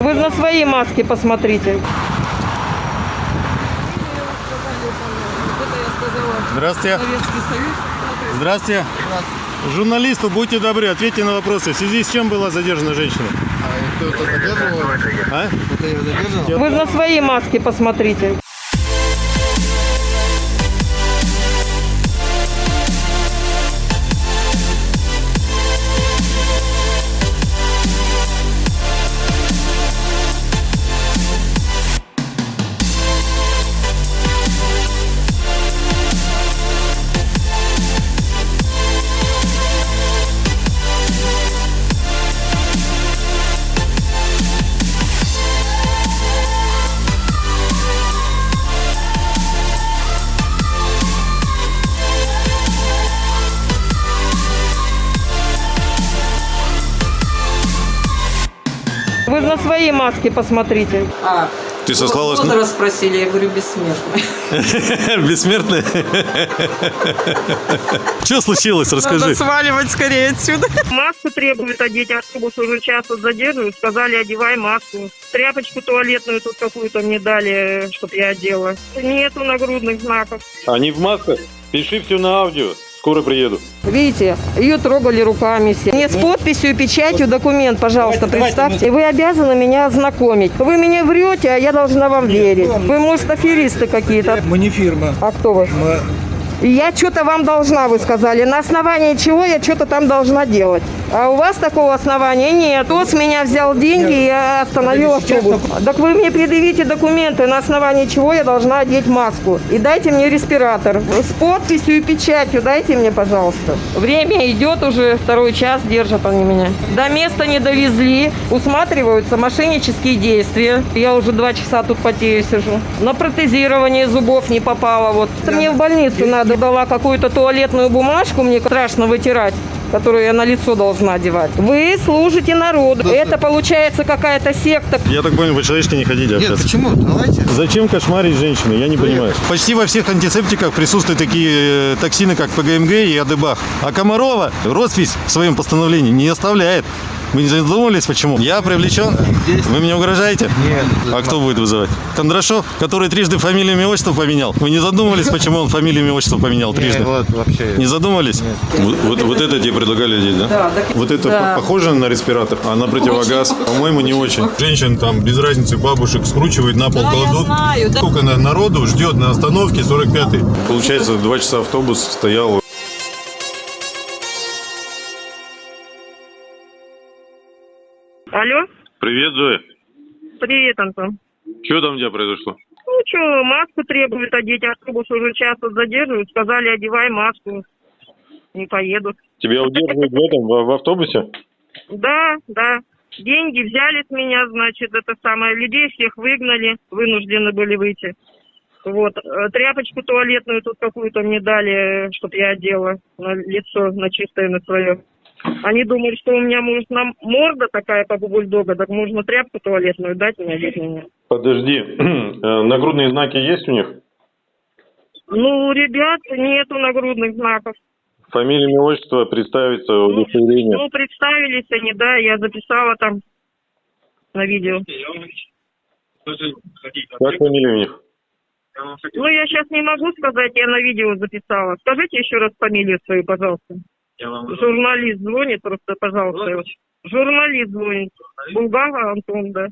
Вы на свои маски посмотрите. Здравствуйте. Здравствуйте. Журналисту будьте добры, ответьте на вопросы. В связи с чем была задержана женщина? А кто-то задерживал? А? Кто-то ее задерживал? Вы на свои маски посмотрите. Свои маски посмотрите. А, Ты сослалась возраст спросили, я говорю, бессмертный. Бессмертная? Что случилось? Расскажи. Надо сваливать скорее отсюда. Маску требуют одеть, автобус уже час вот задерживают, сказали, одевай маску. Тряпочку туалетную тут какую-то мне дали, чтобы я одела. Нету нагрудных знаков. Они в масках? Пиши все на аудио. Скоро приеду. Видите, ее трогали руками все. Мне с подписью и печатью документ, пожалуйста, представьте. Вы обязаны меня ознакомить. Вы мне врете, а я должна вам верить. Вы, может, аферисты какие-то. Мы не фирма. А кто вы? Мы... Я что-то вам должна, вы сказали. На основании чего я что-то там должна делать. А у вас такого основания нет. Кто с меня взял деньги, и я остановил автобус. Так вы мне предъявите документы, на основании чего я должна одеть маску. И дайте мне респиратор. С подписью и печатью дайте мне, пожалуйста. Время идет уже, второй час держат они меня. До места не довезли, усматриваются мошеннические действия. Я уже два часа тут потею сижу. На протезирование зубов не попало. Вот. Мне в больницу надо. Дала какую-то туалетную бумажку, мне страшно вытирать которую я на лицо должна одевать. Вы служите народу. Это получается какая-то секта. Я так понял, по-человечески не хотите Нет, общаться. почему? Давайте. Зачем кошмарить женщину? Я не понимаю. Почти во всех антисептиках присутствуют такие э, токсины, как ПГМГ и Адебах. А Комарова роспись в своем постановлении не оставляет. Вы не задумывались, почему? Я привлечен? Вы меня угрожаете? Нет. А кто будет вызывать? Кондрашов, который трижды фамилию имя отчество поменял. Вы не задумывались, почему он фамилию имя отчество поменял трижды? Нет, вот вообще. Не задумывались? Вот, вот, вот это тебе предлагали одеть, да? Да, так- Вот это да. по- похоже на респиратор, а на противогаз? По-моему, не очень. Женщин там без разницы бабушек скручивают на пол, Да, я кладут. знаю, да. Сколько на- народу ждет на остановке 45-й. Получается, два часа автобус стоял. Привет, Зоя. Привет, Антон. Что там у тебя произошло? Ну что, маску требуют одеть, автобус уже час вот задерживают, сказали, одевай маску. Не поедут. Тебя удерживают в этом, в, в автобусе? Да, да. Деньги взяли с меня, значит, это самое. Людей всех выгнали, вынуждены были выйти. Вот. Э, Тряпочку туалетную тут какую-то мне дали, чтобы я одела на лицо, на чистое, на свое. Они думали, что у меня, может, нам морда такая, как у бульдога, так можно тряпку туалетную дать мне, меня. Подожди, Э, нагрудные знаки есть у них? Ну, ребят нету нагрудных знаков. Фамилия, имя, отчество, представиться, Ну, удостоверение. ну, представились они, да, я записала там на видео. Как фамилия у них? Ну, я сейчас не могу сказать, я на видео записала. Скажите еще раз фамилию свою, пожалуйста. Журналист звонит, просто, пожалуйста. Журналист звонит. Булгава Антон, да.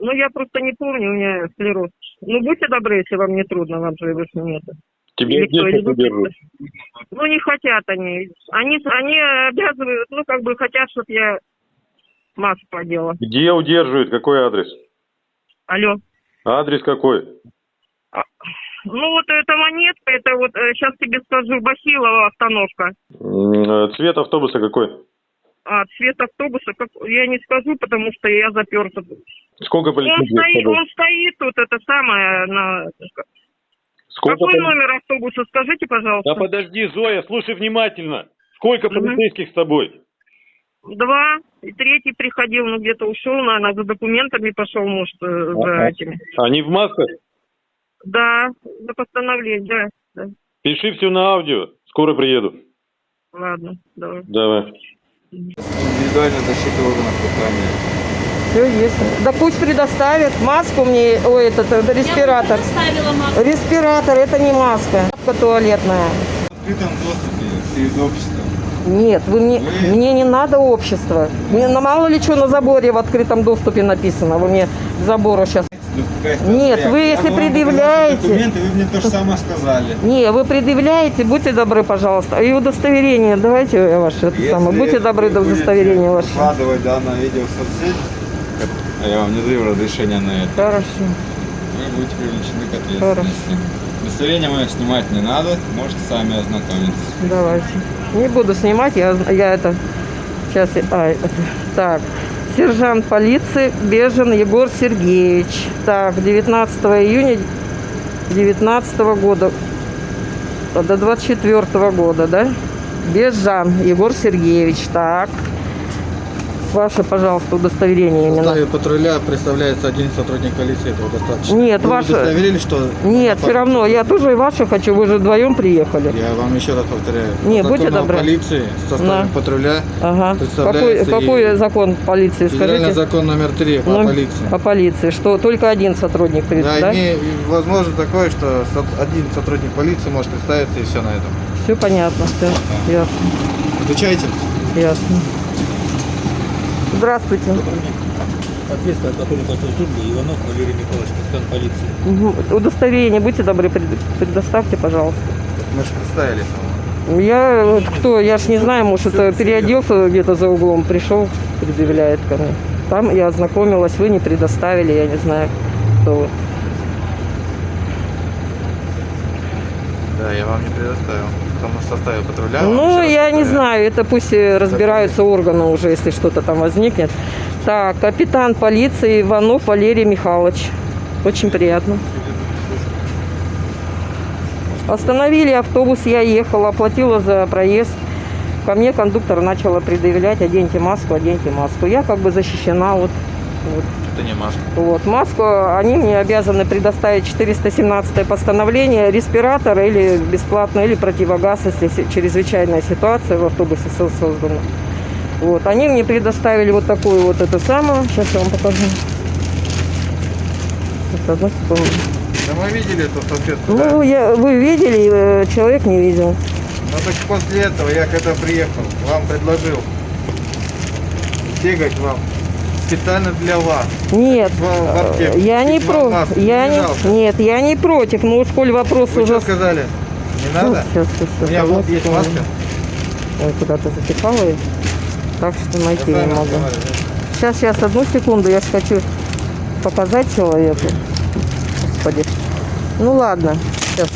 Ну, я просто не помню, у меня склероз. Ну, будьте добры, если вам не трудно, вам же вы ж не это. Тебя Или кто, здесь или вы удерживают? Ну, не хотят они. Они, они обязывают, ну, как бы хотят, чтобы я маску одела. Где удерживают? Какой адрес? Алло. Адрес какой? Ну, вот эта монетка, это вот, сейчас тебе скажу, Бахилова остановка. Э, Цвет автобуса какой? А цвет автобуса, как, я не скажу, потому что я заперта. Сколько Он полицейских с стоит, он стоит тут, это самое, на... Сколько Какой поли- номер автобуса, скажите, пожалуйста. Да подожди, Зоя, слушай внимательно. Сколько полицейских с тобой? Два, и третий приходил, ну, где-то ушел, наверное, за документами пошел, может, э, за Ага. этими. Они в масках? Да, за постановление, да, да. Пиши все на аудио. Скоро приеду. Ладно, давай. Давай. Индивидуальная защита органов дыхания. Все есть. Да пусть предоставят маску мне, ой, этот, э, респиратор. Маску. Респиратор, это не маска. Маска туалетная. В открытом доступе перед обществом. Нет, вы мне, мне не надо общество. Мне на мало ли что на заборе в открытом доступе написано. Вы мне к забору сейчас. Нет, вы если вам предъявляете- Документы, вы мне то же самое сказали. Не, вы предъявляете, будьте добры, пожалуйста. И удостоверение, давайте ваше это самое. Если Будьте добры до удостоверения ваше. Выкладывать данное видео в соцсеть, а я вам не даю разрешения на это, Хорошо. вы будете привлечены к ответственности. Удостоверение мое снимать не надо, можете сами ознакомиться. Давайте. Не буду снимать, я, я это... Сейчас, я- а, это, так. Сержант полиции Бежин Егор Сергеевич. Так, 19 июня 19 года. До 24 года, да? Бежан Егор Сергеевич. Так. Ваше, пожалуйста, удостоверение В именно. составе патруля представляется один сотрудник полиции, этого достаточно. Нет, Вы ваше- удостоверили, что... Нет, все равно. Я тоже и ваше хочу. Вы же вдвоем приехали. Я вам еще раз повторяю. Не, будьте добры. полиции в составе Да. патруля Ага. Какой, Представляется какой и- закон полиции, скажите? закон номер три по Ну, полиции. По полиции, что только один сотрудник придет, Да, да? име- возможно такое, что один сотрудник полиции может представиться и все на этом. Все понятно, все. Ясно, Изучайте. ясно. Здравствуйте. Ответственный сотрудник службы Иванов Валерий Михайлович, капитан полиции. Мгм. Удостоверение, будьте добры, пред- предоставьте, пожалуйста. Мы же представились. Я вот кто, я ж не знаю, может, это переоделся где-то за углом, пришел, предъявляет ко мне. Там я ознакомилась, вы не предоставили, я не знаю, кто вы. Да, я вам не предоставил. Потому что в составе патруля... Ну, я не знаю, это пусть э, разбираются органы уже, если что-то там возникнет. Так, капитан полиции Иванов Валерий Михайлович. Очень приятно. Остановили автобус, я ехала, оплатила за проезд. Ко мне кондуктор начала предъявлять, оденьте маску, оденьте маску. Я как бы защищена, вот, вот. Это не маска. Вот, маску они мне обязаны предоставить 417 постановление, респиратор или бесплатно, или противогаз, если чрезвычайная ситуация в автобусе со- создана. Вот, они мне предоставили вот такую вот эту самую, сейчас я вам покажу. Одну секунду. Да мы видели эту салфетку, да? Ну, я, вы видели, э, человек не видел. Ну так после этого я когда приехал, вам предложил бегать вам специально для вас. Нет, аптеку. я не против. Я не нет, я не против. Ну, уж коль вопрос Вы уже... что сказали? Не надо? Сейчас, сейчас, У меня вот есть маска. Ой, куда-то запихала ее. Так что найти Я не могу. Сейчас, сейчас, одну секунду, я же хочу показать человеку. Господи. Ну ладно. Сейчас.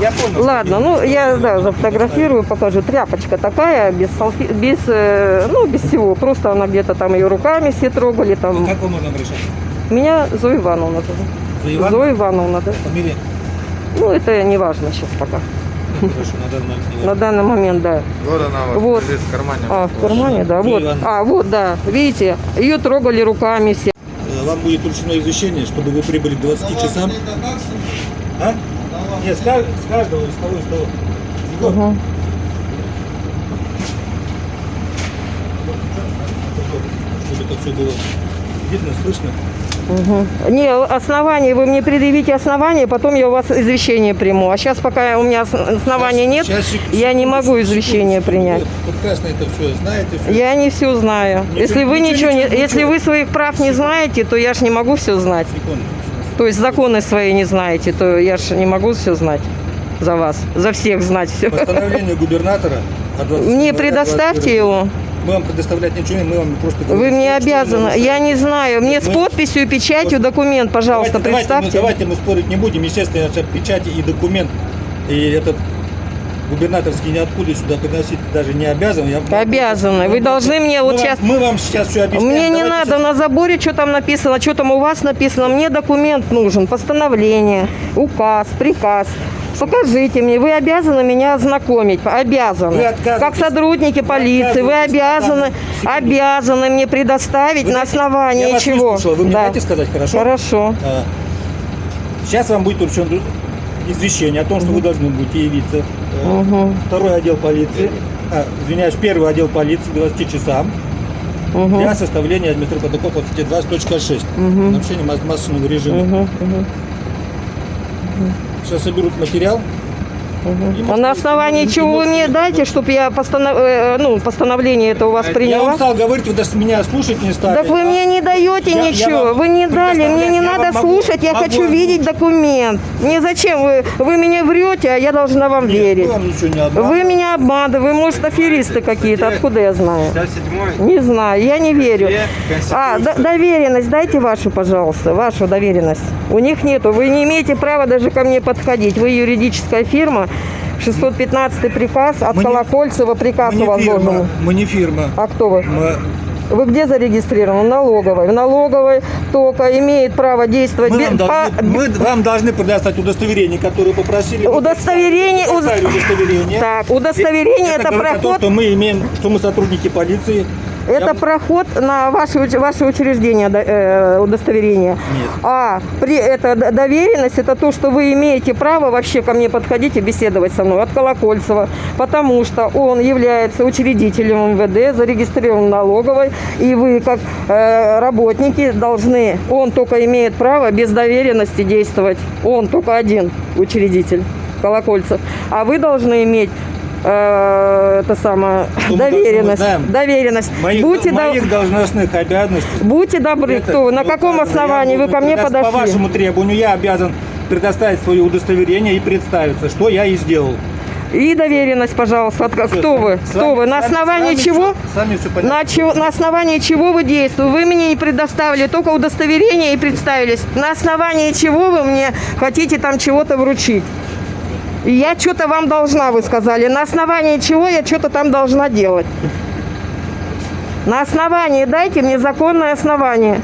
Я понял. Ладно, ну я да, зафотографирую, покажу. Тряпочка такая, без салфи... без, э, ну, без всего. Просто она где-то там ее руками все трогали. Там. Как вам можно обращаться? Меня Зоя Ивановна зовут. За Иван? Зоя Ивановна, да. Фамилия? Ну, это не важно сейчас пока. Хорошо, на данный момент На данный момент, да. Вот она Вот. лежит в кармане. А, в кармане, да, Зоя вот. Ивановна. А, вот, да. Видите, ее трогали руками все. Э, Вам будет вручное извещение, чтобы вы прибыли к 20 часам. А? Нет, с, с каждого, из того, из того. Угу. Чтобы это все было видно, слышно. Угу. Не, основания, вы мне предъявите основания, потом я у вас извещение приму. А сейчас, пока у меня ос- оснований нет, Сейчас, сек- я не секунду, могу секунду, извещение секунду. принять. Вы прекрасно это все знаете. Все. Я не все знаю. Ничего- если вы ничего, ничего, не, ничего, если вы своих прав не знаете, то я ж не могу все знать. Секунду. То есть законы свои не знаете, то я ж не могу все знать за вас, за всех знать все. Постановление губернатора от 20 Мне предоставьте 21 его. Мы вам предоставлять ничего не, мы вам просто Вы говорим, мне что- что обязаны. Я не знаю. Мне с Мы- подписью и печатью документ, пожалуйста, давайте, давайте, представьте. мы, давайте мы спорить не будем. Естественно, это печати и документ, и этот губернаторский ниоткуда сюда приносить даже не обязан. Я, Обязаны. Вы Мы- должны мне вот мы сейчас- Вам, мы вам сейчас все объясним. Мне не надо на заборе, что там написано, что там у вас написано. Мне документ нужен, постановление, указ, приказ. Покажите мне, вы обязаны меня ознакомить, обязаны. Как сотрудники полиции, вы обязаны, обязаны мне предоставить Вы на основании я вас чего. выслушал. Вы мне Да. сказать, хорошо? Хорошо. А, Сейчас вам будет вручен извещение о том, что вы должны будете явиться. Мгм. Второй отдел полиции, а, извиняюсь, первый отдел полиции к 20 часам. для составления административного протокола по статье 20.6 нарушение мас- масочного режима. Сейчас соберут материал. И А на основании чего вы мне дайте, чтобы я постанов... э, ну, постановление это у вас Я приняла? вам стал говорить, вы даже меня слушать не стали. Так вы а? мне не даете Я- я ничего, вам вы не дали, мне не я надо могу- слушать, я могу хочу видеть документ. Мне зачем? Вы, вы мне врете, а я должна вам Нет, верить. вам не. Вы меня обманываете, вы, может, аферисты какие-то, откуда я знаю? 57 Не знаю, я не верю. А, доверенность дайте вашу, пожалуйста, вашу доверенность. У них нету, вы не имеете права даже ко мне подходить. Вы юридическая фирма, 615 приказ, от Мы Колокольцева приказ мы у вас фирма, должен. мы не фирма. А кто вы? Мы, Вы где зарегистрированы? В налоговой. В налоговой только имеет право действовать мы бе- вам, по- должны, мы вам должны предоставить удостоверение, которое попросили. Удостоверение- предоставили удостоверение. Так, удостоверение это, говорит о том, проход, что мы имеем, что мы сотрудники полиции. Это Я- проход на ваше, ваше учреждение э, удостоверение. Нет. А при это доверенность это то, что вы имеете право вообще ко мне подходить и беседовать со мной от Колокольцева, потому что он является учредителем МВД, зарегистрирован налоговой, и вы как э, работники должны, он только имеет право без доверенности действовать, он только один учредитель Колокольцев, а вы должны иметь э, это самое Что доверенность, доверенность. Моих, Будьте, до- моих должностных обязанностей. будьте добры, Это- кто на ну, каком основании вы ко мне подошли? По вашему требованию я обязан предоставить свое удостоверение и представиться, что я и сделал. И доверенность, пожалуйста. От- Всё, кто с вы? вами- Кто вы? На основании с вами чего? всё- С вами все понятно. На, чего- на основании чего вы действуете? Вы мне не предоставили только удостоверение и представились. На основании чего вы мне хотите там чего-то вручить? И я что-то вам должна, вы сказали. На основании чего я что-то там должна делать? На основании дайте мне законное основание.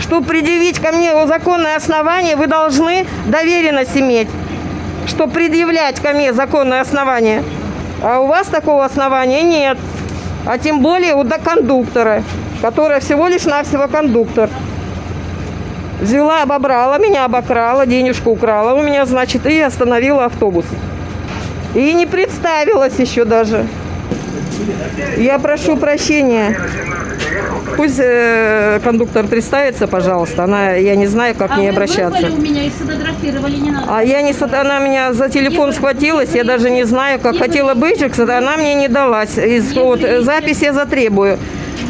Чтобы предъявить ко мне законное основание, вы должны доверенность иметь что предъявлять ко мне законное основание. А у вас такого основания нет. А тем более у до- кондуктора, которая всего лишь навсего кондуктор. Взяла, обобрала меня, обокрала, денежку украла у меня, значит, и остановила автобус. И не представилась еще даже. Я прошу прощения. Пусть э, кондуктор представится, пожалуйста. Она, я не знаю, как к ней а обращаться. меня и сфотографировали, не надо. А я не она меня за телефон схватилась, я даже не знаю, как хотела бейджик, она мне не далась. Из, вот, э, запись я затребую.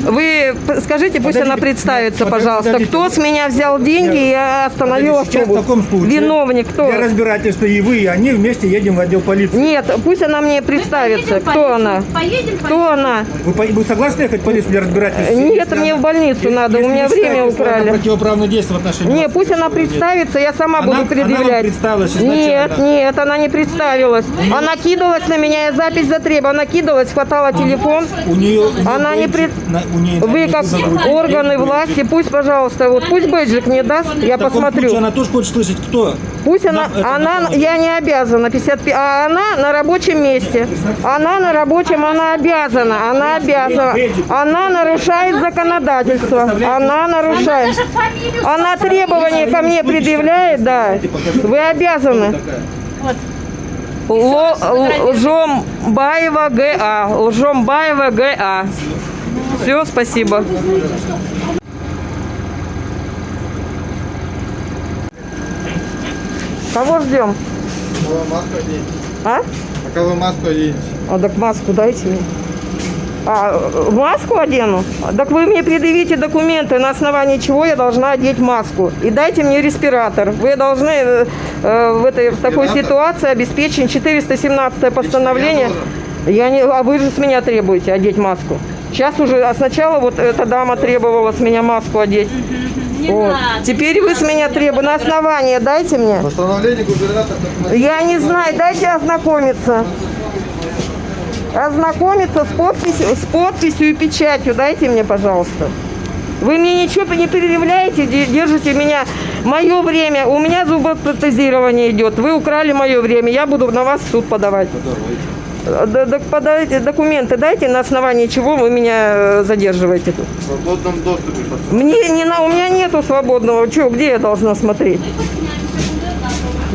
Вы скажите, пусть она Подождите, представится, подождите, пожалуйста. подождите. Кто с меня взял деньги и остановил Сейчас в автобус? таком случае Виновник кто? Для разбирательства и вы, и они вместе едем в отдел полиции. Нет, пусть она мне представится. Поедем Кто полицию? она? Поедем Кто полицию? она? Вы, вы согласны ехать в полицию для разбирательства? Нет, мне она- в больницу если- надо, у если меня вы время считаете, украли. противоправное действие в отношении Не, вас, пусть она вы представится, я сама Она- буду она предъявлять. вам представилась изначально. Нет, нет, она не представилась. Она кидалась на меня, я запись затребовала. Она кидалась, хватала телефон. У нее, у нее Она не пред- на- у Вы как органы власти, пусть, пожалуйста, вот пусть бейджик мне даст, я В таком случае посмотрю. она тоже хочет слышать, кто. Пусть она, она, на- я не обязана, 55, а она на рабочем месте. Она на рабочем, она обязана, она обязана. Она нарушает законодательство. Она нарушает. Она требования ко мне предъявляет, да. Вы обязаны. Лжомбаева ГА. Лжомбаева ГА. Все, спасибо. Кого ждем? А? А кого маску оденете? А так маску дайте мне. А, маску одену? Так вы мне предъявите документы, на основании чего я должна одеть маску. И дайте мне респиратор. Вы должны э, э, в, этой, в такой ситуации обеспечить 417 постановление. Я не, а вы же с меня требуете одеть маску. Сейчас уже, а сначала вот эта дама требовала с меня маску одеть. Не Вот. надо. Теперь вы с меня требуете. На основание дайте мне. Постановление губернатора. Я не знаю, дайте ознакомиться. Ознакомиться с подписью, с подписью и печатью. Дайте мне, пожалуйста. Вы мне ничего не предъявляете, де- держите меня. Мое время, у меня зубопротезирование идет. Вы украли мое время, я буду на вас в суд подавать. Да- да подайте документы, дайте, на основании чего вы меня э, задерживаете тут. В свободном доступе. Мне не на, у меня нету свободного. Че, где я должна смотреть?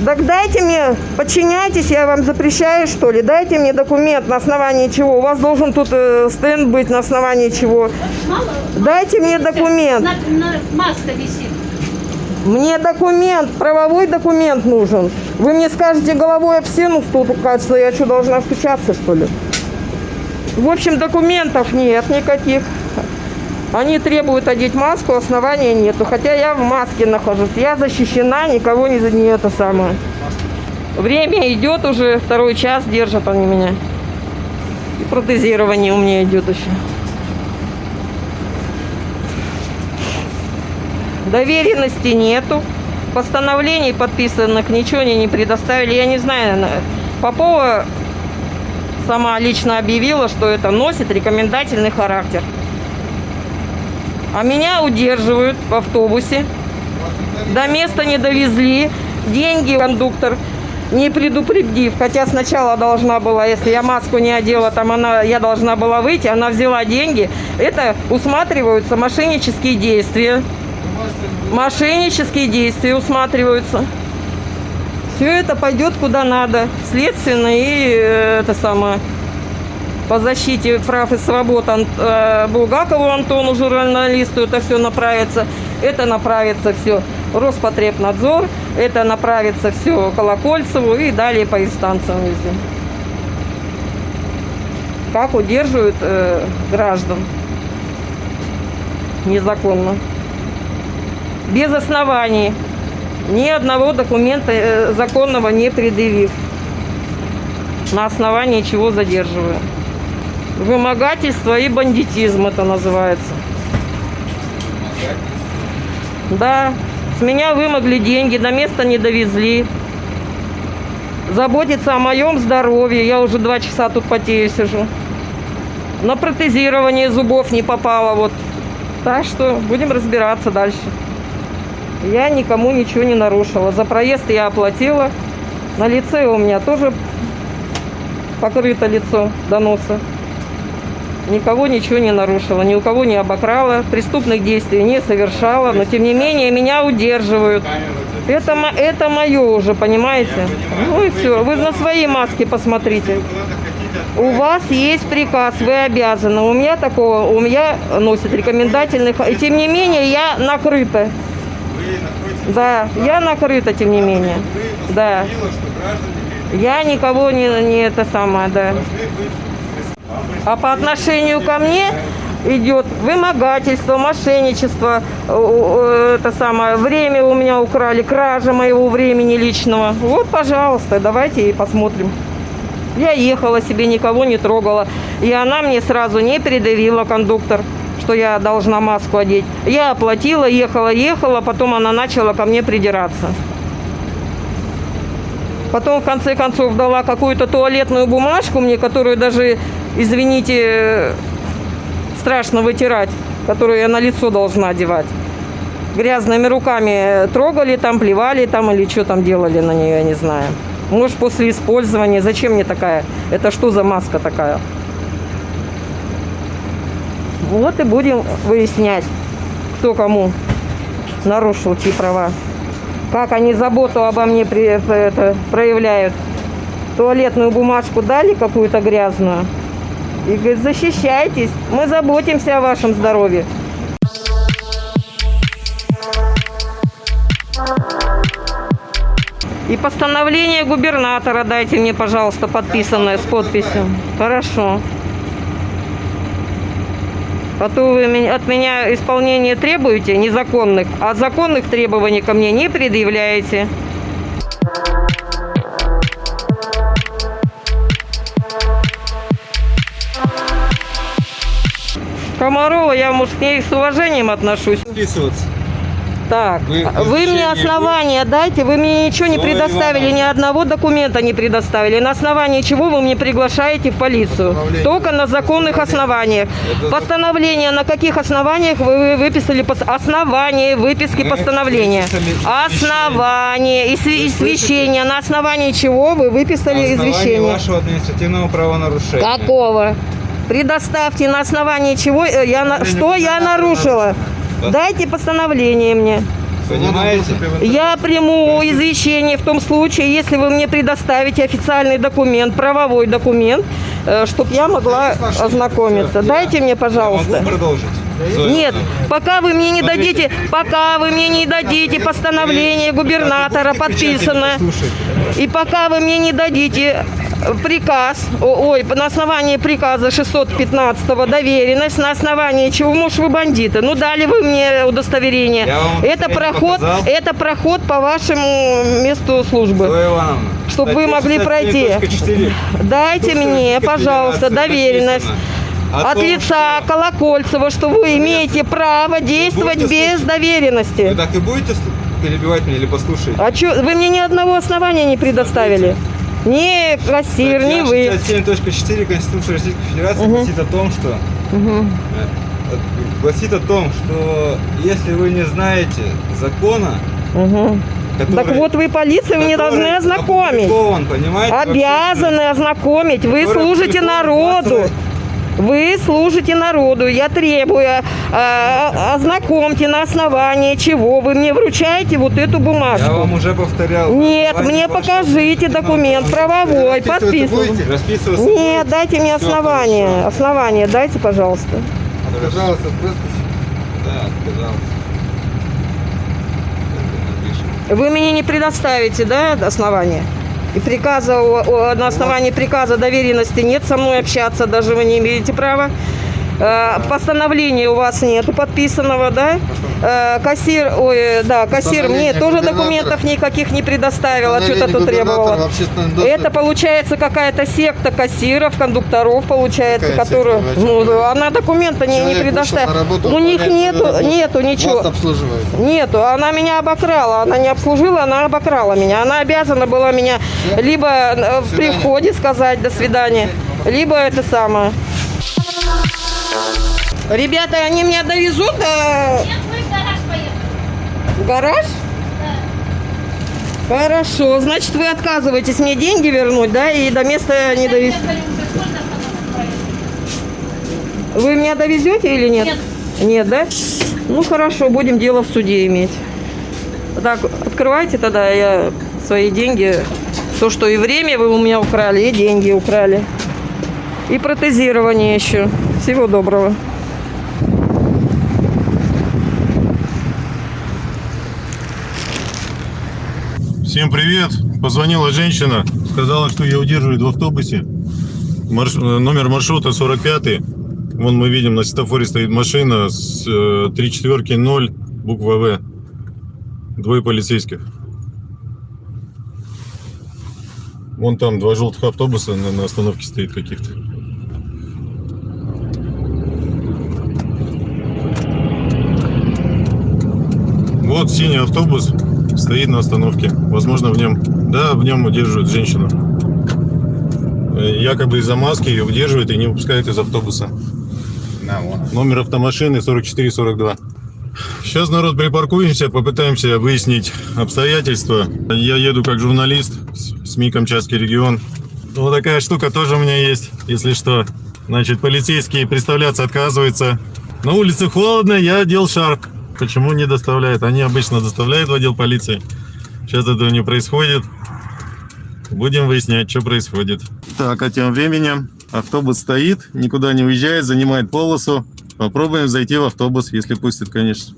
Так дайте мне, подчиняйтесь, я вам запрещаю, что ли? Дайте мне документ, на основании чего. У вас должен тут э, стенд быть, на основании чего. Мало? Дайте мне документ. На, на- маска висит. Мне документ, правовой документ нужен. Вы мне скажете головой об стену стукаться, я что, должна стучаться, что ли? В общем, документов нет никаких. Они требуют одеть маску, основания нету. Хотя я в маске нахожусь. Я защищена, никого не, не это самое. Время идет уже, второй час держат они меня. И протезирование у меня идет еще. Доверенности нету. Постановлений подписанных ничего они не предоставили. Я не знаю, на- Попова сама лично объявила, что это носит рекомендательный характер. А меня удерживают в автобусе. До места не довезли. Деньги кондуктор не предупредив. Хотя сначала должна была, если я маску не одела, там она, я должна была выйти, она взяла деньги. Это усматриваются мошеннические действия. Мошеннические действия усматриваются. Все это пойдет куда надо. Следственно и э, это самое по защите прав и свобод Ан- э, Булгакову Антону, журналисту, это все направится. Это направится все Роспотребнадзор, это направится все Колокольцеву и далее по инстанциям везде. Как удерживают э, граждан незаконно. Без оснований. Ни одного документа э, законного не предъявив. На основании чего задерживаю. Вымогательство и бандитизм это называется. Да, с меня вымогли деньги, до места не довезли. Заботиться о моем здоровье. Я уже два часа тут потею сижу. На протезирование зубов не попало. Вот. Так что будем разбираться дальше. Я никому ничего не нарушила. За проезд я оплатила. На лице у меня тоже покрыто лицо до носа. Никого ничего не нарушила, ни у кого не обокрала, преступных действий не совершала, но тем не менее меня удерживают. Это, это мое уже, понимаете? Ну и все, вы на свои маски посмотрите. У вас есть приказ, вы обязаны. У меня такого, у меня носит рекомендательных. И тем не менее я накрыта. Да, я накрыта, тем не менее. Да. Я никого не, не это самое, да. А по отношению ко мне идет вымогательство, мошенничество, э, э, это самое, время у меня украли, кража моего времени личного. Вот, пожалуйста, давайте и посмотрим. Я ехала себе, никого не трогала. И она мне сразу не передавила, кондуктор, что я должна маску одеть. Я оплатила, ехала, ехала, потом она начала ко мне придираться. Потом, в конце концов, дала какую-то туалетную бумажку мне, которую даже, извините, страшно вытирать, которую я на лицо должна одевать. Грязными руками трогали там, плевали там или что там делали на нее, я не знаю. Может, после использования. Зачем мне такая? Это что за маска такая? Вот и будем выяснять, кто кому нарушил чьи права. Как они заботу обо мне при- это, проявляют. Туалетную бумажку дали какую-то грязную. И говорит, защищайтесь, мы заботимся о вашем здоровье. И постановление губернатора дайте мне, пожалуйста, подписанное с подписью. Хорошо. А то вы от меня исполнение требуете незаконных, а законных требований ко мне не предъявляете. Комарова, я, может, к ней с уважением отношусь. Вписываться. Так, Вы- вы, мне основания дайте, вы мне ничего не предоставили, Ивановна. ни одного документа не предоставили. На основании чего вы мне приглашаете в полицию? Только на законных основаниях. Это Постановление на каких основаниях вы вы выписали пос- основание выписки Мы постановления? Основание и сви- и священие. На основании чего вы выписали На извещение? вашего административного правонарушения. Какого? Предоставьте на основании чего э, я на- что я нарушила. Да. Дайте постановление мне. Понимаете? Я приму извещение в том случае, если вы мне предоставите официальный документ, правовой документ, чтобы я могла ознакомиться. Дайте мне, пожалуйста. Могу продолжить? Зоя Нет, пока вы мне не дадите, пока вы мне не дадите постановление губернатора подписано, и пока вы мне не дадите приказ, ой, на основании приказа 615 доверенность, на основании чего, может, вы бандиты, ну дали вы мне удостоверение. Это проход, это проход по вашему месту службы. Зоя Ивановна. Чтоб вы могли 67.4. Дайте мне, пожалуйста, доверенность. о От том, лица что- Колокольцева, что вы имеете право действовать без слушать? доверенности. Вы так и будете перебивать меня или послушаете? А что, вы мне ни одного основания не предоставили? Ни кассир, ни вы. 67.4 Конституции Российской Федерации гласит о том, что э, гласит о том, что если вы не знаете закона, Мгм. который, Так вот вы полиция, вы мне который должны ознакомить. Обязаны ознакомить. Вы служите народу. Вы служите народу. Я требую, э, ознакомьте на основании чего вы мне вручаете вот эту Я бумажку. вам уже повторял. Нет, мне покажите документ правовой, будете? Расписываться Нет, будете? дайте мне основание. хорошо. Основание дайте, пожалуйста. Пожалуйста, Да, пожалуйста. Это напишем. Вы мне не предоставите, да, основание? И приказа, на основании приказа доверенности нет со мной общаться, даже вы не имеете права. Э, Постановления у вас нету подписанного, да? Э, Кассир, ой, да, кассир мне тоже документов никаких не предоставил, а что-то тут в доступе. Это получается какая-то секта кассиров, кондукторов, получается, Какая которую, секта? Ну, она документа не, не предоставила. работу, У них нету, работу. нету ничего. Нету, она меня обокрала, она не обслужила, она обокрала меня. Она обязана была меня либо э, при свидания. входе сказать до свидания, либо это самое. Ребята, они меня довезут э, Нет, мы в гараж поехали. в гараж? Хорошо, значит вы отказываетесь мне деньги вернуть, да, и до места не довезете. Вы меня довезете или нет? Нет. Нет, да? Ну хорошо, будем дело в суде иметь. Так, открывайте тогда я свои деньги. То, что и время вы у меня украли, и деньги украли. И протезирование еще. Всего доброго. Всем привет. Позвонила женщина, сказала, что ее удерживают в автобусе. Марш- Номер маршрута 45. Вон мы видим, на светофоре стоит машина с э, 3 четверки 0, буква В. Двое полицейских. Вон там два желтых автобуса на, на остановке стоит каких-то. Вот синий автобус стоит на остановке. Возможно, в нем, да, в нем удерживают женщину. Э, Якобы из-за маски ее удерживают и не выпускают из автобуса. На, вон. Номер автомашины 4442. Сейчас, народ, припаркуемся, попытаемся выяснить обстоятельства. Я еду как журналист, СМИ Камчатский регион. Вот такая штука тоже у меня есть, если что. Значит, полицейские представляться отказываются. На улице холодно, я одел шарф. Почему не доставляют? Они обычно доставляют в отдел полиции. Сейчас этого не происходит. Будем выяснять, что происходит. Так, а тем временем автобус стоит, никуда не уезжает, занимает полосу. Попробуем зайти в автобус, если пустят, конечно.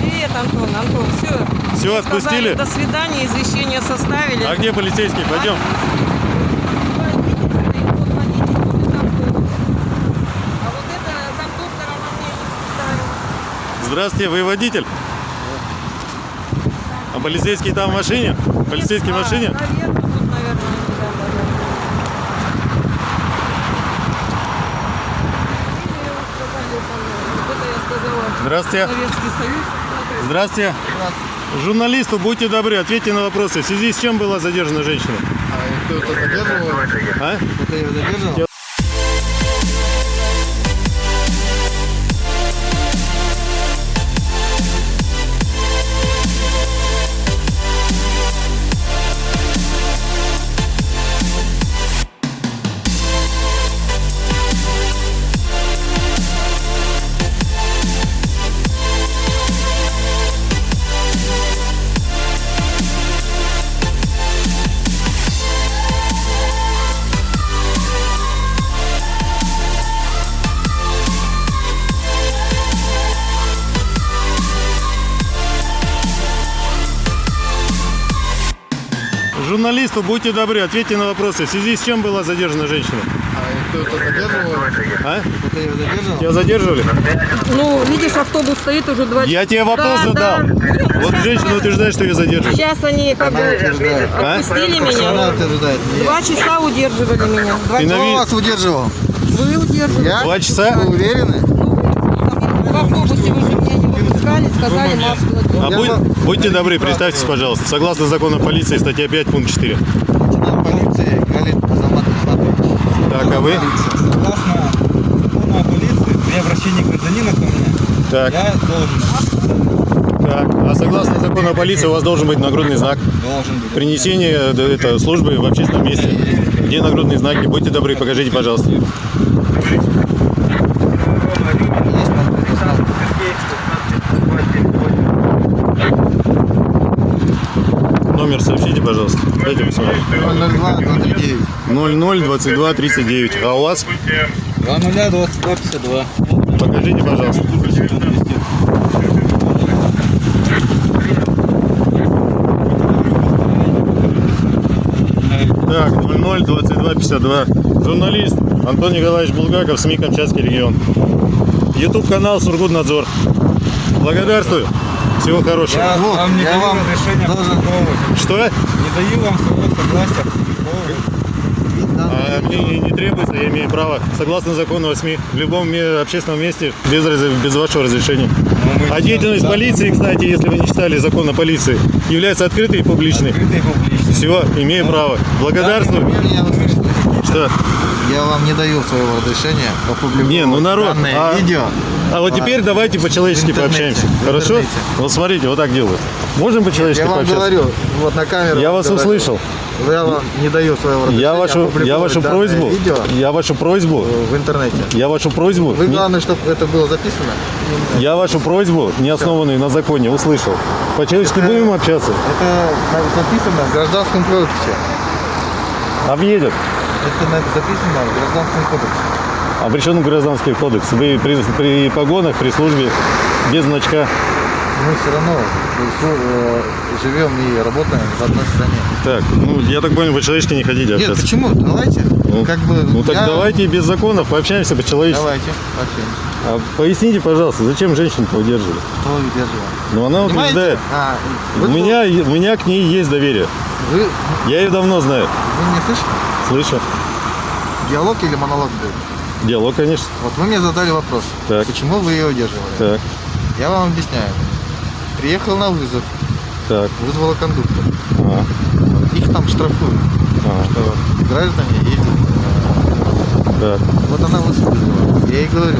Привет, Антон, Антон, все. Все, отпустили? До свидания, извещение составили. А где полицейский? Пойдем. А вот это замдоктора она мне не ставит. Здравствуйте, вы водитель? А полицейский там в машине? Полицейский в машине? Наверное, тут, наверное, да, наверное. Или сказали там, вот это я сказала, Здравствуйте. Советский Союз. Здравствуйте. Журналисту, будьте добры, ответьте на вопросы. В связи с чем была задержана женщина? А кто-то задерживал? А? Кто-то ее задерживал? Журналисту будьте добры, ответьте на вопросы. В связи с чем была задержана женщина? А кто-то задерживал? А? Кто-то ее задерживал? Тебя задерживали? Ну, видишь, автобус стоит уже два Я тебе вопрос Да, задал. да. Вот женщина утверждает, что ее задерживали. Сейчас они как бы утверждает. А? отпустили Она меня. утверждает. Два часа удерживали меня. Два ви- вас удерживал? Вы удерживали. Я? Два часа? Вы уверены? В автобусе вы же меня не сказали маску. А будь- будьте добры, представьтесь, пожалуйста. Согласно закону полиции, статья 5, пункт 4. Лейтенант полиции Галит Азамат Мухаммадович. Так, а вы? Согласно закону о полиции, при обращении гражданина ко мне, Так, я должен, так. А согласно закону о полиции у вас должен быть нагрудный знак. должен быть. Принесение э, это, службы в общественном месте. Где нагрудные знаки? Будьте добры, покажите, пожалуйста. Номер сообщите, пожалуйста. Дайте посмотреть. 002 239. 00 22 39. А у вас? 20 22 52. Покажите, пожалуйста. Так, 00 22 52. Журналист Антон Николаевич Булгаков, СМИ Камчатский регион. Ютуб канал Сургутнадзор. Благодарствую. Всего хорошего. Я Вот, вам не я вам разрешения должен-. Что? Не даю вам своего согласия. А мне не, требуется, я имею право, согласно закону о СМИ, в любом общественном месте без, без вашего разрешения. Мы А деятельность да, полиции, кстати, если вы не читали закон о полиции, является открытой и публичной. Открытый и публичный. Все, имею право. Благодарствую. Теперь я услышал. Что? Я вам не даю своего разрешения опубликовать Не, ну народ, данное а- видео. А вот теперь давайте по-человечески пообщаемся. Хорошо? интернете. Вот смотрите, вот так делают. Можем по-человечески Я вам пообщаться? говорю, вот на камеру. Я вас говорю. услышал. Я вам не даю своего разрешения Я вашу, я вашу просьбу, видео я вашу просьбу, в интернете. я вашу просьбу, Вы главное, чтобы это было записано. я вашу просьбу, не основанную на законе, услышал. По-человечески будем общаться? Это записано в Гражданском кодексе. Объедет. Это записано в Гражданском кодексе. А при чем гражданский кодекс? Вы при, при погонах, при службе, без значка. Мы все равно э, живем и работаем в одной стране. Так, ну, я так понял, по-человечески не хотите Нет, общаться. почему? Давайте. Ну, как бы. Ну так я- давайте без законов пообщаемся по-человечески. Давайте. Пообщаемся. А поясните, пожалуйста, зачем женщину-то удерживали? Кто удерживал? Ну она Понимаете? утверждает. А, У вы, меня, у меня к ней есть доверие. Вы, Я ее давно знаю. вы не слышите? Слышу. Диалог или монолог был? Диалог, конечно. Вот вы мне задали вопрос. Так. Почему вы ее удерживали? Так, Я вам объясняю. Приехал на вызов, так. вызвала кондуктор. А, Их там штрафуют, а, что граждане ездят. так. Вот она вас вызвала. Я ей говорю,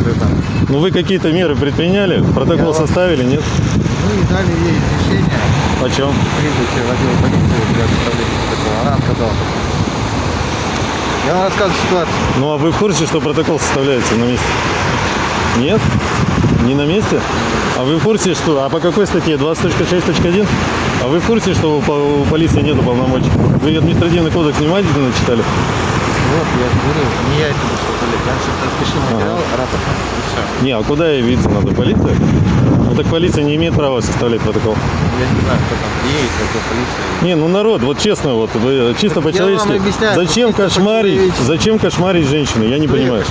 что там. Ну вы какие-то меры предприняли? Протокол Я вам- составили, нет? Ну и дали ей решение О чем? прибыть в отдел полиции для составления протокола. Она отказалась. Я вам рассказываю ситуацию. Ну а вы в курсе, что протокол составляется на месте? Нет? Не на месте? А вы в курсе, что... А по какой статье? 20.6.1? А вы в курсе, что у, у полиции нету полномочий? Вы административный кодекс внимательно читали? Вот, я говорю, не я это Я рапорт. И все. Не, а куда явиться надо? Полиция? Ну так полиция не имеет права составлять протокол. Я не знаю, кто там едет, какой полиция. Не, ну народ, вот честно, вот вы чисто Так я по-человечески. Зачем чисто кошмарить? Зачем кошмарить женщину? Я не Кто понимаю.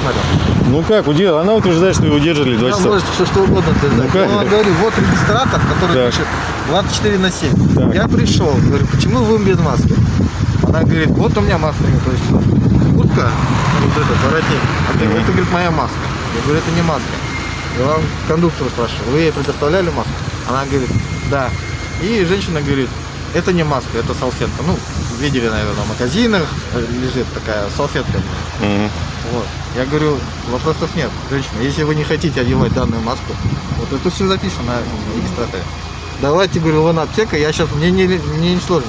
Ну как, уде- она утверждает, что ее удерживали два Она часа. может все что угодно утверждать. Ну как? Я вам говорю, вот регистратор, который Так. пишет 24 на 7. Так. Я пришел, говорю, почему вы без маски? Она говорит, вот у меня маска не то есть. Куртка, вот этот воротник. А ты, это, говорит, моя маска. Я говорю, это не маска. Я вам кондуктору спрашиваю, вы ей предоставляли маску? Она говорит, да. И женщина говорит, это не маска, это салфетка. Ну, видели, наверное, в магазинах лежит такая салфетка. Мгм. Вот. Я говорю, вопросов нет, женщина. Если вы не хотите одевать данную маску, вот это все записано в регистраторе. Давайте, говорю, вон аптека, я сейчас, мне не, мне не сложно.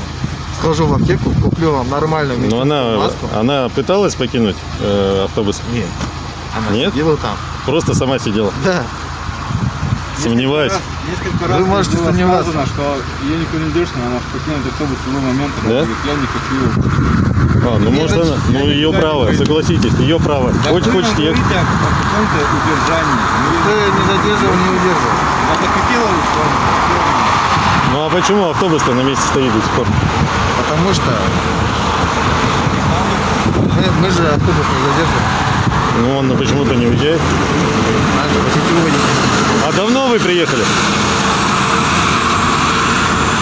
Схожу в аптеку, куплю вам нормальную Но медицинскую она, маску. она пыталась покинуть э, автобус? Нет. Она Нет? сидела там. Просто сама сидела. Да. Сомневаюсь. Несколько Вы раз ей можете было сомневаться. сказано, что ее никто не держит, но она покинет автобус в любой момент. Она Да? говорит, я не хочу. А, ну Нет, может значит, она, ну я ее не право, говорю. согласитесь, ее право. Да Хочет, вы нам хочет, я... говорите о, каком-то удержании. Никто Ну, ее не задерживал, не удерживал. Она закрепила, что Ну а почему автобус-то на месте стоит до сих пор? Потому что мы, мы же автобус не задерживаем. Ну, он почему-то не уезжает. Надо водителя. А давно вы приехали?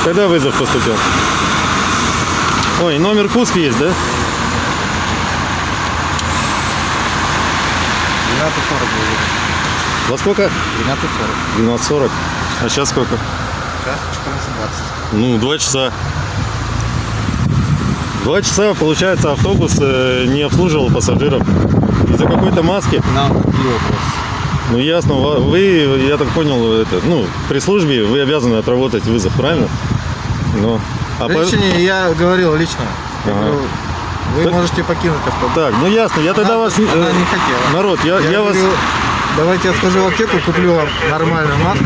Когда вызов поступил? Ой, номер Куск есть, да? 12.40 Во сколько? 12.40. 12.40. А сейчас сколько? Сейчас 14.20. Ну, два часа. Два часа, получается, автобус э, не обслуживал пассажиров. Из-за какой-то маски. Нам какие вопросы? Ну, ясно. Вы, я так понял, это, ну, при службе вы обязаны отработать вызов, правильно? Ну, а по- Женщине я говорил лично. Я Ага. говорю, вы Так- можете покинуть автобус. Так, ну ясно, я тогда Она- вас... она э, не хотела. Народ, я, я, вас... говорю, давайте я схожу в аптеку, куплю вам нормальную маску.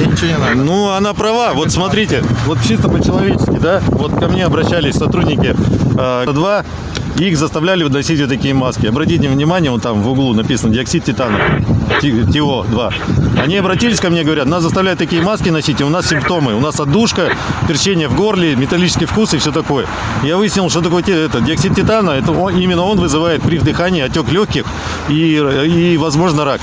Ничего не надо. Ну, она права. Вот смотрите, вот чисто по-человечески, да, вот ко мне обращались сотрудники э, 2, и их заставляли носить вот такие маски. Обратите внимание, вот там в углу написано диоксид титана, Ти- ТиО-2. Они обратились ко мне, говорят, нас заставляют такие маски носить, и у нас симптомы. У нас отдушка, перчение в горле, металлический вкус и все такое. Я выяснил, что такое это, диоксид титана, это он- именно он вызывает при вдыхании отек легких и, и возможно, рак.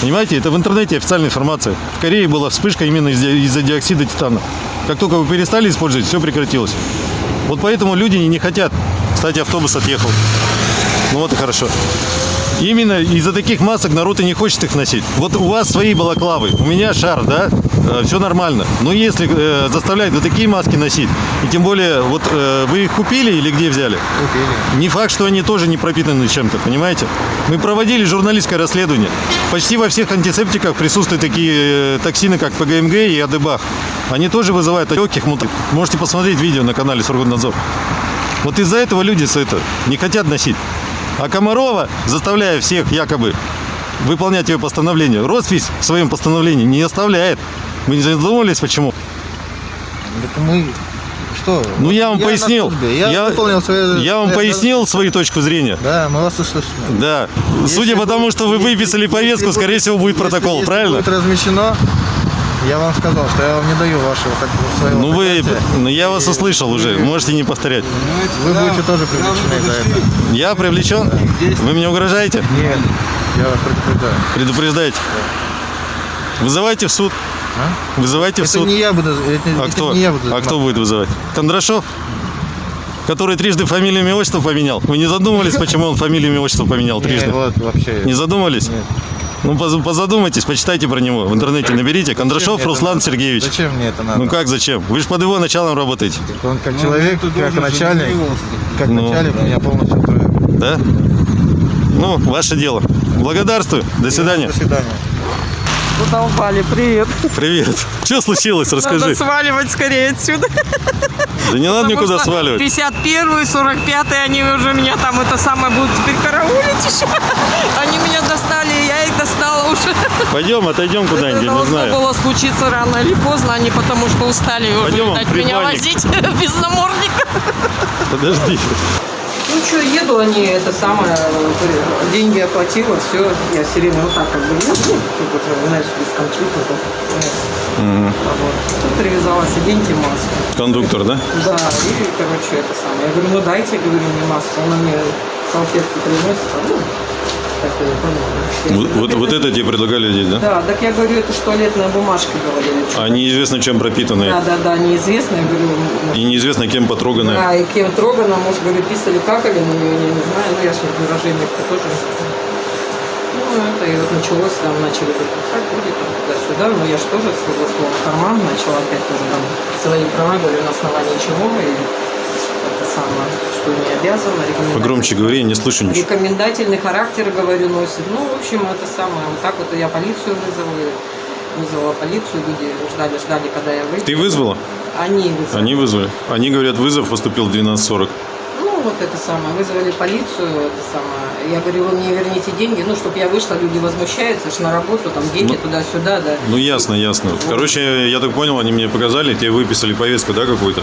Понимаете, это в интернете официальная информация. В Корее была вспышка именно из- из-за диоксида титана. Как только вы перестали использовать, все прекратилось. Вот поэтому люди не все Кстати, автобус отъехал. Ну вот и хорошо. Именно из-за таких масок народ и не хочет их носить. Вот у вас свои балаклавы, у меня шар, да, все нормально. Но если э, заставлять вот такие маски носить, и тем более, вот э, вы их купили или где взяли? Купили. Не факт, что они тоже не пропитаны чем-то, понимаете? Мы проводили журналистское расследование. Почти во всех антисептиках присутствуют такие э, токсины, как ПГМГ и Адебах. Они тоже вызывают легких мут. Можете посмотреть видео на канале Сургутнадзор. Вот из-за этого люди это не хотят носить. А Комарова, заставляя всех якобы выполнять ее постановление, Росфись в своем постановлении не оставляет. Вы не задумывались, почему? Так мы что? Ну, я вам на пояснил. Я, Я- выполнил свои... Я вам свои пояснил свою точку зрения. Да, мы вас услышали. Да. Если Судя по тому, что вы если- выписали если повестку, будет- скорее всего, будет если- протокол, если правильно? будет размещено, я вам сказал, что я вам не даю вашего своего Ну вы, ну я вас услышал уже, можете не повторять. Вы будете тоже привлечены за это. Я привлечен? Вы мне угрожаете? Нет, я вас предупреждаю. Предупреждаете? Вызывайте в суд. А? Вызывайте в Это суд. не я буду, это, А это кто? не я буду А кто будет вызывать? Кондрашов? Который трижды фамилию, имя, отчество поменял. Вы не задумывались, почему он фамилию, имя, отчество поменял Не, трижды? вот вообще. Не задумывались? Нет. Ну, поз- позадумайтесь, почитайте про него. В интернете наберите. Кондрашов Руслан надо? Сергеевич. Зачем мне это надо? Ну как зачем? Вы же под его началом работаете. Он как человек, как начальник, как Ну. начальник меня полностью устраивает. Да? Ну, ваше дело. Благодарствую. До свидания. До свидания. Задолбали, привет. Привет. Что случилось? Надо Расскажи. сваливать скорее отсюда. Да не надо никуда сваливать. 51 45 они уже меня там это самое будут теперь караулить еще. Они меня достали, и я их уже. Пойдем, отойдем куда-нибудь, не должно знаю. было случиться рано или поздно, они потому что устали Пойдем, видать, меня возить без намордника. Подожди. Ну что, еду они, это самое, э, деньги оплатила, все, я все время вот так как бы, ну, тут уже, знаешь, без компьютера. Вот. Тут привязалась, оденьте маску. Кондуктор, да? Да, и, короче, это самое. Я говорю, ну дайте, говорю, мне маску. Она мне салфетки приносит, а, ну, Вот, вот, вот это тебе предлагали одеть, да? Да, так я говорю, это ж туалетная бумажка, говорили. А неизвестно чем Да, пропитанные. да, да, неизвестно, я говорю, ну, И неизвестно кем потроганные. да, и кем трогано, может, говорю, писали, какали, но я не знаю, ну я же выражение-то тоже не знаю. Ну, это и вот началось, там начали как будет, там, туда-сюда, но я же тоже слово в карман начала опять тоже там свои права, говорю, на основании чего, и самое, что не обязана, Погромче говори, не слышу ничего. Рекомендательный характер, говорю, носит. Ну, в общем, это самое, вот так вот я полицию и вызвала полицию, люди ждали, ждали, когда я выйду. Ты вызвала? Они вызвали. Они вызвали. Они говорят, вызов поступил в 12.40. Ну, вот это самое, вызвали полицию, это самое, Я говорю, вы мне верните деньги, ну, чтобы я вышла, люди возмущаются, ж на работу, там, деньги Ну, туда-сюда, да. Ну ясно, ясно. Короче, я так понял, они мне показали, тебе выписали повестку, да, какую-то?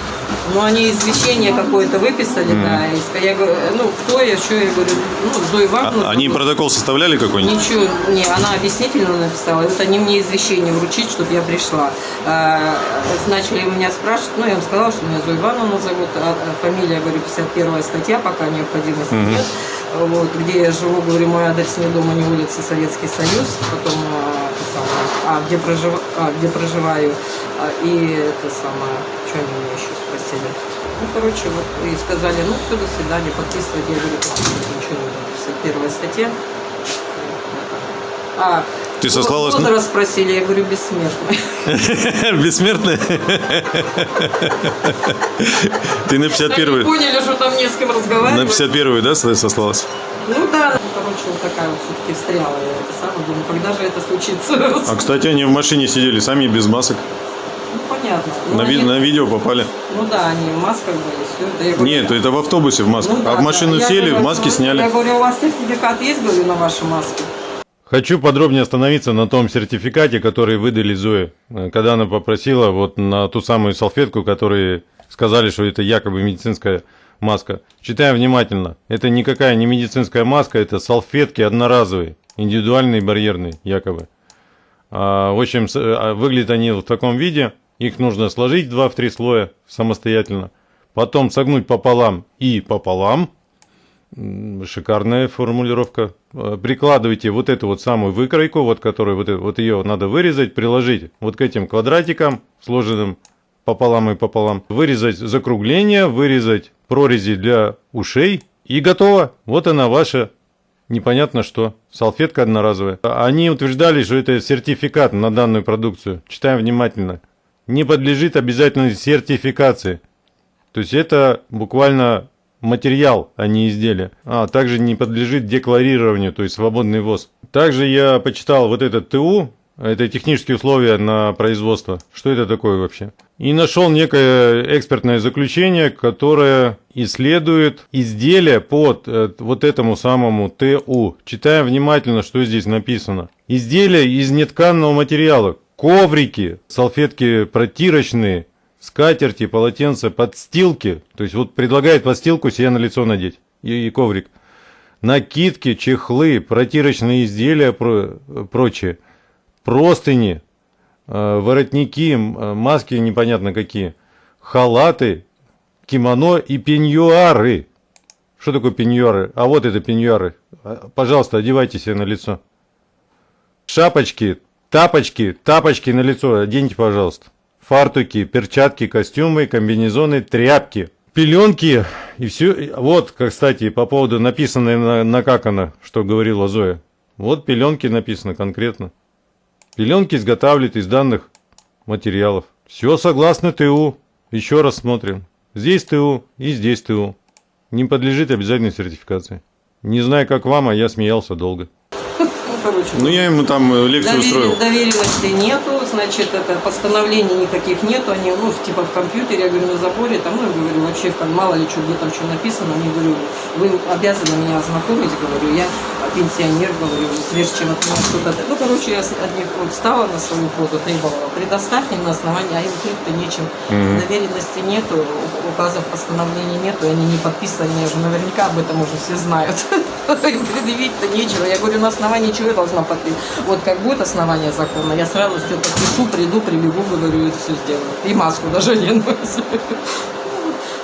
Ну, они извещение какое-то выписали, да. и Я говорю, ну, кто я, что я говорю, ну, Зои А- Ивановна. они ну, протокол составляли какой-нибудь? Ничего, не, она объяснительно написала. Вот они мне извещение вручить, чтобы я пришла. А, начали меня спрашивать, ну, я им сказала, что меня Зоя Ивановна зовут, а, а фамилия, говорю, 51 статья, пока необходимости нет. Вот, где я живу, говорю, мой адрес не дома, не улица, Советский Союз, потом, а, а, где, прожив- а, где проживаю, А, и это самое, что они меня еще спросили. Ну, короче, вот, и сказали, ну, все, до свидания, подписывать. Я говорю, ничего не буду. 51 статья. А, Ты сослалась на- возраст спросили, я говорю, бессмертный. Бессмертная? Ты на Они 51-ю? поняли, что там не с кем На разговаривать. 51-ю, да, сослалась? Ну да, короче, вот такая вот все-таки встряла. Я это самое думаю, когда же это случится? А, кстати, они в машине сидели сами без масок. Ну, понятно. Ну, На, ви- на видео попали. Ну да, они в масках были, все. Да, говорю, Нет, это в автобусе в масках. ну да, а в машину да. Сели, говорю, маски сняли. Я говорю, у вас сертификат есть, говорю, на ваши маски? Хочу подробнее остановиться на том сертификате, который выдали Зое, э, когда она попросила вот на ту самую салфетку, которые сказали, что это якобы медицинская маска. Читаем внимательно. Это никакая не медицинская маска, это салфетки одноразовые, индивидуальные, барьерные, якобы. А, в общем, а, выглядят они в таком виде. Их нужно сложить два в три слоя самостоятельно. Потом согнуть пополам и пополам. Шикарная формулировка. Э, Прикладывайте вот эту вот самую выкройку, вот которую вот, эту- вот ее надо вырезать, приложить вот к этим квадратикам, сложенным пополам и пополам. Вырезать закругление, вырезать прорези для ушей и готово. Вот она ваша непонятно что. Салфетка одноразовая. Они утверждали, что это сертификат на данную продукцию. Читаем внимательно. Не подлежит обязательной сертификации. То есть это буквально материал, а не изделие. А также не подлежит декларированию, то есть свободный ввоз. Также я почитал вот этот ТУ, это технические условия на производство. Что это такое вообще? И нашел некое экспертное заключение, которое исследует изделия под э, вот этому самому ТУ. Читаем внимательно, что здесь написано. Изделия из нетканного материала. Коврики, салфетки протирочные, скатерти, полотенца, подстилки. То есть вот предлагает подстилку себе на лицо надеть и, и коврик. Накидки, чехлы, протирочные изделия, про, прочее. Простыни, э, воротники, э, маски непонятно какие. Халаты, кимоно и пеньюары. Что такое пеньюары? А вот это пеньюары. А, Пожалуйста, одевайте себе на лицо. Шапочки, тапочки, тапочки на лицо оденьте, пожалуйста. Фартуки, перчатки, костюмы, комбинезоны, тряпки, пеленки и все. Вот, кстати, по поводу написанной на, накакано, что говорила Зоя. Вот пеленки написано конкретно. Пеленки изготавливают из данных материалов. Все согласно ТУ. Еще раз смотрим. Здесь ТУ и здесь ТУ. Не подлежит обязательной сертификации. Не знаю, как вам, а я смеялся долго. Ну, короче, Ну, я ему там лекцию Довери- устроил. доверенности нету, значит, это постановлений никаких нету, они, ну, типа в компьютере, я говорю, на заборе, там, ну, я говорю, вообще, там, мало ли что, где там что написано, они, говорю, вы обязаны меня ознакомить, говорю, я пенсионер, говорю, прежде чем от меня что-то... Ну, короче, я от них вот встала на свою позу, требовала, предоставь мне на основании, а им крыть-то нечем, доверенности нету, указов постановлений нету, они не подписаны, они же наверняка об этом уже все знают. Им предъявить-то нечего. Я говорю, на основании чего я должна подписать? Вот как будет основание закона, я сразу все подпишу, приду, прибегу, говорю, и все сделаю. И маску даже одену.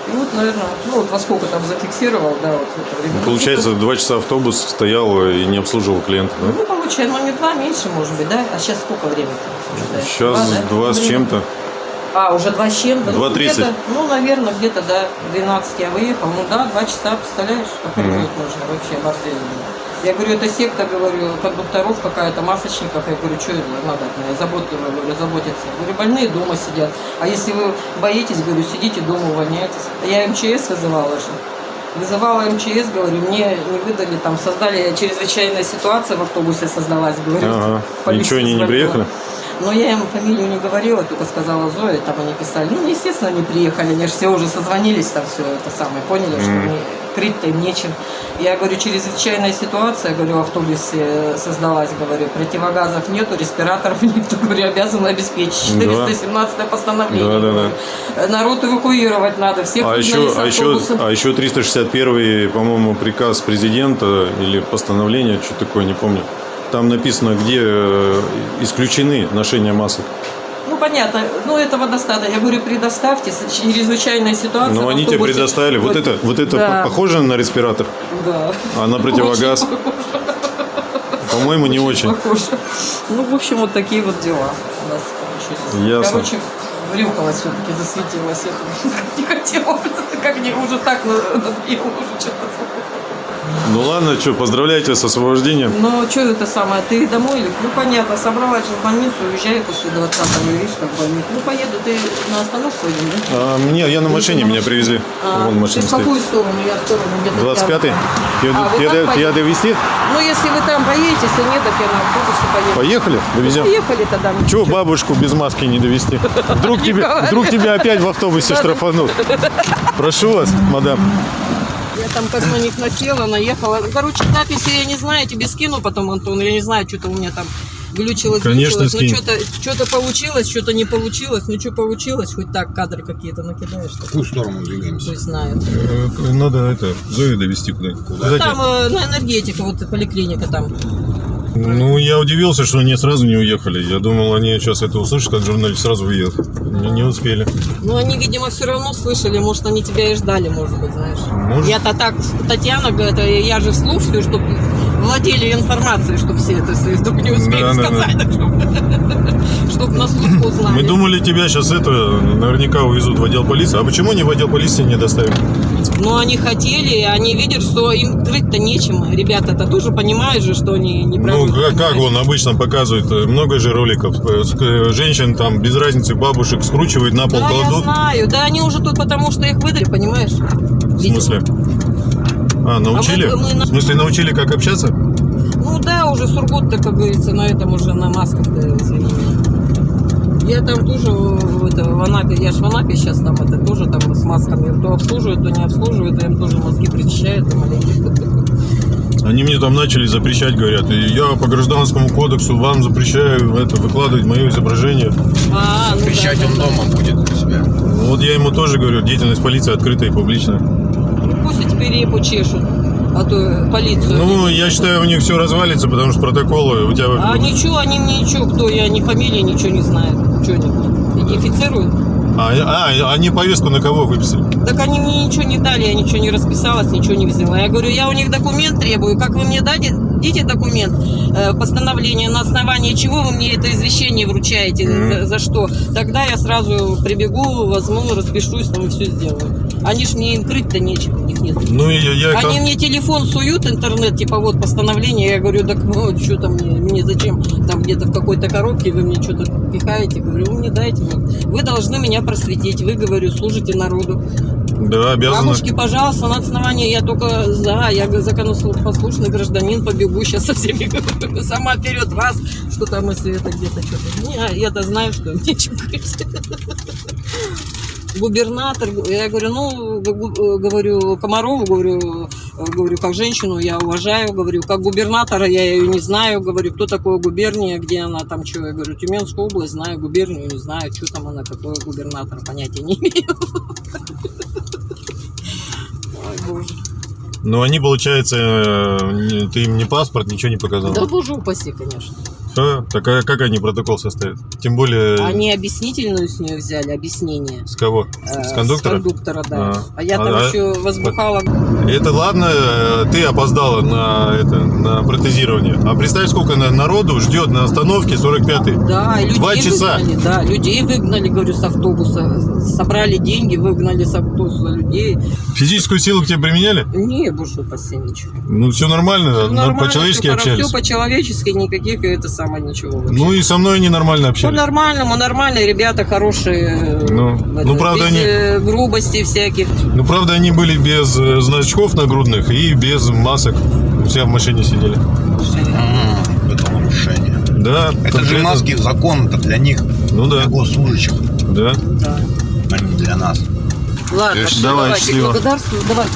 И вот, наверное, ну вот во сколько там зафиксировал, да, вот это время. Получается, два часа автобус стоял и не обслуживал клиента, да? Ну, получается, ну не два, меньше, может быть, да? А сейчас сколько времени? Сейчас да? два с чем-то. А, уже два с чем-то? Ну, 2:30. где-то, Ну, наверное, где-то до 12 я выехал. Ну да, два часа, представляешь, охренеть можно вообще, оборзели. Я говорю, это секта, говорю, кондукторов какая-то, масочников. Я говорю, что это надо от меня заботиться, говорю, заботиться. Я говорю, больные дома сидят. А если вы боитесь, говорю, сидите дома, увольняйтесь. Я МЧС вызывала же. Вызывала МЧС, говорю, мне не выдали, там создали чрезвычайная ситуация в автобусе создалась, говорю. Ага. Ничего, они не приехали? Но я им фамилию не говорила, только сказала Зоя, там они писали. Ну, естественно, они приехали, они же все уже созвонились там все это самое, поняли, что Мгм. они крыть-то им нечем. Я говорю, чрезвычайная ситуация, говорю, в автобусе создалась, говорю, противогазов нету, респираторов нет, говорю, обязаны обеспечить. Да. 417 постановление. Да, да, да. Народ эвакуировать надо, всех А еще, а, еще, а еще 361, по-моему, приказ президента или постановление, что такое, не помню. Там написано, где э, исключены ношения масок. Ну, понятно, ну, этого достаточно. Я говорю, предоставьте, чрезвычайная ситуация. Но в они тебе предоставили. Вот, это, вот это Да. по- похоже на респиратор, Да. а на противогаз, по-моему, не очень. Похоже. Ну, в общем, вот такие вот дела у нас получились. Ясно. Короче, врюхалась все-таки, засветилась. Это не хотела, как не уже так надоело уже что-то. Ну ладно, что, поздравляйте с освобождением. Но что это самое, ты домой или? Ну, понятно, собралась в больницу, уезжаю после 20-го, видишь, как в больницу. Ну, поеду, ты на остановку идем, да? А, мне, я на машине, меня привезли. А, Вон ты машина в стоит. какую сторону? Я в сторону где-то. 25-й? рядом. Тебя, А, там тебя поедете? довести? Ну, если вы там поедете, если нет, так я на автобусе поеду. Поехали? Довезем. Поехали тогда. Чего бабушку без маски не довести? Вдруг тебе, вдруг тебя опять в автобусе штрафанут. Прошу вас, мадам. Я там как на них насела, наехала. Ну, Короче, записи я не знаю, тебе скину потом, Антон. Я не знаю, что-то у меня там глючилось, Конечно, глючилось. скинь. Ну, что-то, что-то получилось, что-то не получилось. Ну, что получилось, хоть так кадры какие-то накидаешь. В какую сторону двигаемся? Пусть знает. Э, Надо это, Зою довести куда-нибудь. Куда Там э, на энергетика, вот поликлиника там. Ну, я удивился, что они сразу не уехали. Я думал, они сейчас это услышат, как журналист, сразу уедут. Не, не успели. Ну, они, видимо, все равно слышали, может, они тебя и ждали, может быть, знаешь. Может. Я-то так, Татьяна, говорит, это я же все, чтобы владели информацией, чтобы все это, вдруг не успеют Да, да, да. сказать, чтобы на службу узнали. Мы думали, тебя сейчас это наверняка увезут в отдел полиции. А почему не в отдел полиции не доставили? Но они хотели, они видят, что им крыть-то нечем. Ребята-то тоже понимают же, что они не Ну, правы. как, как он обычно показывает, э, много же роликов. Э, э, Женщин там без разницы, бабушек скручивают на пол, Да, я кладут. знаю. Да, они уже тут потому, что их выдали, понимаешь? В смысле? А, научили? А мы- мы В смысле, научили, как общаться? Ну да, уже Сургут-то, как говорится, на этом уже на масках-то, извини меня. Я там тоже в- это, в Анапе, я же в Анапе сейчас там это тоже там с масками то обслуживают, то не обслуживают, а им тоже мозги причищают. там, маленько. Они мне там начали запрещать, говорят, и я по гражданскому кодексу вам запрещаю это выкладывать мое изображение. А, ну да, Вещать да, он да. дома будет у себя. Вот я ему тоже говорю, деятельность полиции открытая и публичная. Ну, Пусть и теперь репу чешут, а то полицию. Ну, я считаю, у них все развалится, потому что протоколы у тебя... А ничего, они мне ничего, кто я, ни фамилии, ничего не знаю. Что они идентифицируют? А, а, они повестку на кого выписали? Так они мне ничего не дали, я ничего не расписалась, ничего не взяла. Я говорю, я у них документ требую, как вы мне дадите, дите документ, э, постановление, на основании чего вы мне это извещение вручаете, за, за что? Тогда я сразу прибегу, возьму, распишусь, там и все сделаю. Они ж мне им крыть-то нечего, у них нет. Ну, и я... я Они мне телефон суют, интернет, типа вот постановление, я говорю, так ну, что там мне, мне зачем, там где-то в какой-то коробке вы мне что-то пихаете, говорю, вы мне дайте, вот. вы должны меня просветить, вы, говорю, служите народу. Да, обязаны. Бабушки, пожалуйста, на основании, я только за, я законопослушный гражданин, побегу сейчас со всеми, сама вперед вас, что там, если это где-то что-то. Не, я-то знаю, что нечем крыть. Губернатор, я говорю, ну, гу- говорю, Комарову, говорю, э, говорю, как женщину я уважаю, говорю, как губернатора я ее не знаю, говорю, кто такое губерния, где она там, что, я говорю, Тюменскую область знаю, губернию не знаю, что там она, какой губернатор, понятия не имею. Ой, боже. Ну, они, получается, э, ты им не паспорт, ничего не показал. Да боже упаси, конечно. Всё? Так а как они протокол составят? Тем более... Они объяснительную с нее взяли, объяснение. С кого? Э, С кондуктора? С кондуктора, да. А. А, я А, там а- еще возбухала. Это ладно, э, ты опоздала на, это, на протезирование. А представь, сколько на- народу ждет на остановке 45-й. Да, и людей Два часа. выгнали, да, людей выгнали, говорю, с автобуса. Собрали деньги, выгнали с автобуса людей. Физическую силу к тебе применяли? Не, боже упаси, ничего. Ну, все нормально, Всё на- нормально, по-человечески общались. Все по-человечески, никаких это самое ничего. вообще. Ну и со мной они нормально По общались. нормальному, нормальные ребята, хорошие. э, Ну, в ну, правда, без, они- э, грубостей всяких. Ну, правда, они были без э, значков нагрудных и без масок. Все в машине сидели. Это нарушение. Да. Это же маски закон-то для них, Ну да, для госслужащих, да. а не для нас. Ладно, Конечно, давай, давайте, счастливо. благодарствую. Давайте.